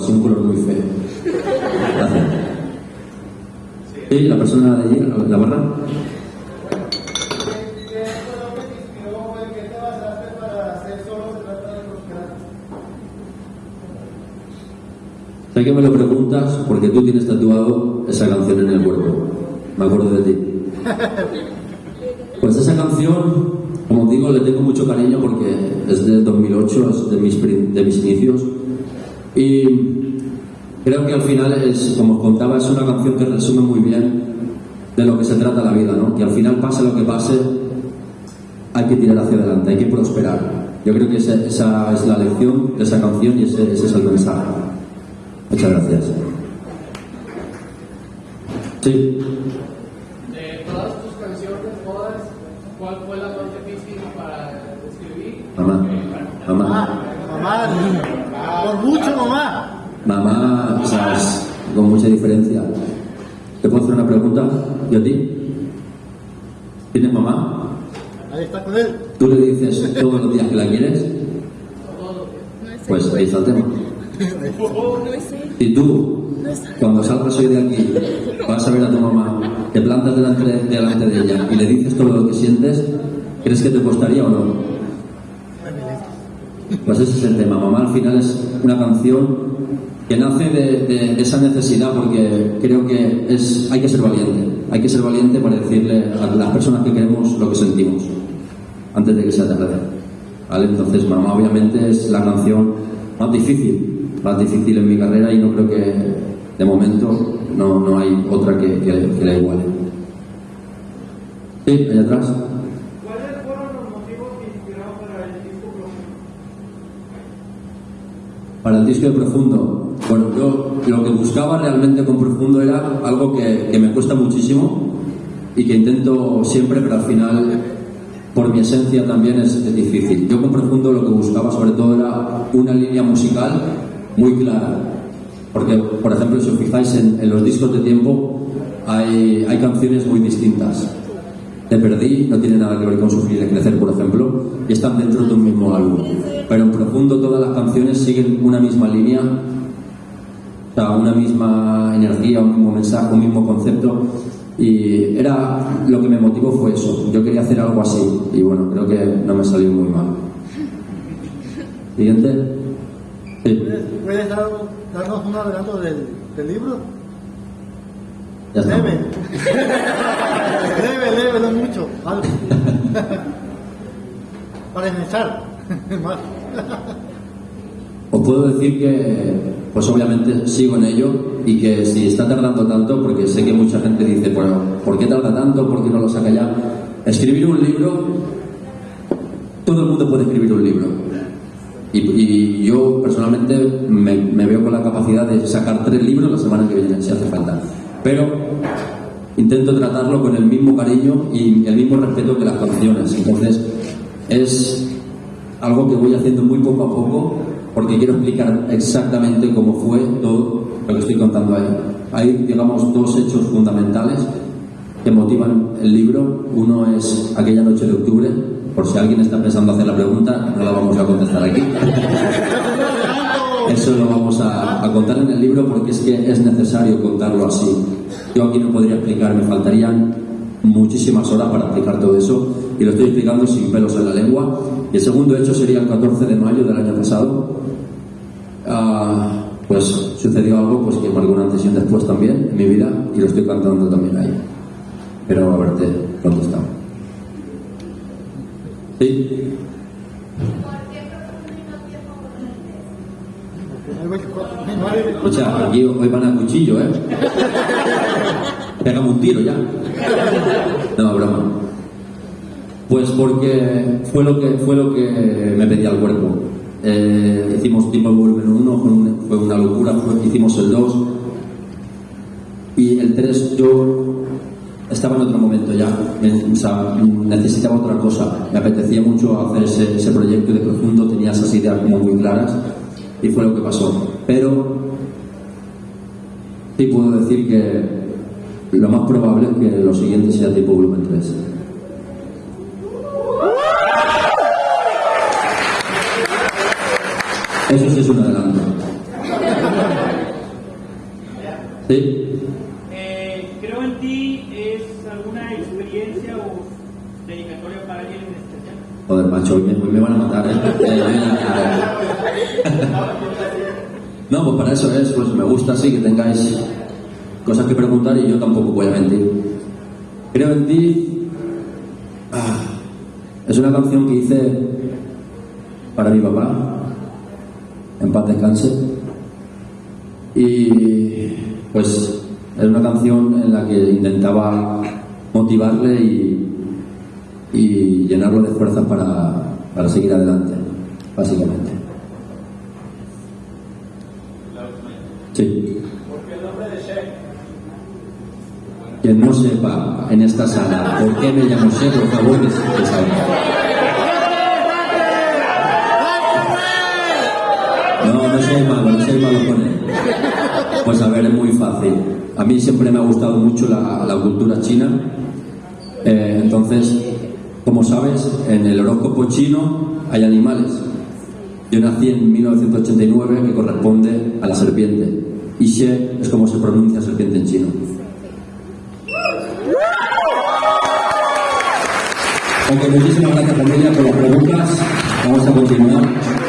así un color muy feo. Gracias. Sí, la persona de allí, la barra. Sé que me lo preguntas porque tú tienes tatuado esa canción en el cuerpo. Me acuerdo de ti. Pues esa canción, como digo, le tengo mucho cariño porque es de 2008, es de mis, de mis inicios. Y creo que al final, es, como os contaba, es una canción que resume muy bien de lo que se trata la vida, ¿no? Que al final, pase lo que pase, hay que tirar hacia adelante, hay que prosperar. Yo creo que esa, es la lección de esa canción y ese es el mensaje. Muchas gracias. Sí. De todas tus canciones, todas, ¿cuál fue la más difícil para escribir? Mamá. Mamá. Mamá. Por mucho, mamá. Mamá, o sea, con mucha diferencia. ¿Te puedo hacer una pregunta? ¿Y a ti? ¿Tienes mamá? Ahí está con él. ¿Tú le dices todos los días que la quieres? Pues ahí está el tema. Y tú, cuando salgas hoy de aquí, vas a ver a tu mamá, te plantas delante de, delante de ella y le dices todo lo que sientes, ¿crees que te costaría o no? Pues ese es el tema. Mamá al final es una canción que nace de, esa necesidad porque creo que hay que ser valiente. Hay que ser valiente para decirle a las personas que queremos lo que sentimos antes de que sea tarde. ¿Vale? Entonces, mamá obviamente es la canción más difícil más difícil en mi carrera y no creo que de momento no, no hay otra que, que, la iguale. Sí, allá atrás. ¿Cuáles fueron los motivos que inspiraron para el disco profundo? Para el disco de profundo, bueno, yo lo que buscaba realmente con profundo era algo que, que me cuesta muchísimo y que intento siempre, pero al final por mi esencia también es, es, difícil. Yo con Profundo lo que buscaba sobre todo era una línea musical muy clara. Porque, por ejemplo, si os fijáis en, los discos de tiempo, hay, hay, canciones muy distintas. Te perdí, no tiene nada que ver con Sufrir y Crecer, por ejemplo, y están dentro de un mismo canciones siguen una misma línea, o sea, una misma energía, un mismo mensaje, un mismo concepto. Y era lo que me motivó fue eso. Yo quería hacer algo así, y bueno, creo que no me salió muy mal. Siguiente. ¿Puedes, darnos un adelanto del, del libro? Ya está. Leve. leve, leve, no mucho. Algo. Para empezar. Os puedo decir que, pues obviamente sigo en ello y que si está tardando tanto, porque sé que mucha gente dice, bueno, ¿por qué tarda tanto? ¿Por qué no lo saca ya? Escribir un libro, todo el mundo puede escribir un libro y, yo personalmente me, veo con la capacidad de sacar tres libros la semana que viene, si hace falta. Pero intento tratarlo con el mismo cariño y el mismo respeto que las canciones. Entonces, es algo que voy haciendo muy poco a poco porque quiero explicar exactamente cómo fue todo lo que estoy contando ahí. Hay, digamos, dos hechos fundamentales que motivan el libro. Uno es aquella noche de octubre, por si alguien está pensando hacer la pregunta, no la vamos a contestar aquí. Eso lo vamos a, contar en el libro porque es que es necesario contarlo así. Yo aquí no podría explicar, me faltarían muchísimas horas para explicar todo eso y lo estoy explicando sin pelos en la lengua. Y el segundo hecho sería el 14 de mayo del año pasado. Ah, pues sucedió algo pues que marcó una antes y después también en mi vida y lo estoy cantando también ahí. Pero a verte contestado. Sí. O sea, aquí hoy van a cuchillo, ¿eh? Pegamos un tiro ya. No, broma. Pues porque fue lo que, fue lo que me pedía el cuerpo. Eh, hicimos Tiempo Volumen 1, fue una locura, hicimos el 2. Y el 3 yo estaba en otro momento ya, necesitaba otra cosa, me apetecía mucho hacer ese, proyecto de profundo, tenía esas ideas como muy claras y fue lo que pasó. Pero sí puedo decir que lo más probable es que lo siguiente sea tipo volumen 3. Eso sí es un adelanto. ¿Sí? Eh, creo en ti es alguna experiencia o dedicatoria para alguien en especial. Joder, macho, hoy me, hoy me van a matar, ¿eh? Eh, No, pues para eso es, pues me gusta así que tengáis cosas que preguntar y yo tampoco voy a mentir. Creo en ti. ah, es una canción que hice para mi papá, en paz descanse. Y pues es una canción en la que intentaba motivarle y, llenarlo de fuerzas para, para seguir adelante, básicamente. Sí. Quien no sepa en esta sala por qué me llamo Che, por favor, que, que salga. No, no soy malo, no soy malo con él. Pues a ver, es muy fácil. A mí siempre me ha gustado mucho la, cultura china. Eh, entonces, como sabes, en el horóscopo chino hay animales. Yo nací en 1989, que corresponde a la serpiente. Y She es como se pronuncia serpiente en chino. Ok, muchísimas gracias familia por las preguntas. Vamos a continuar.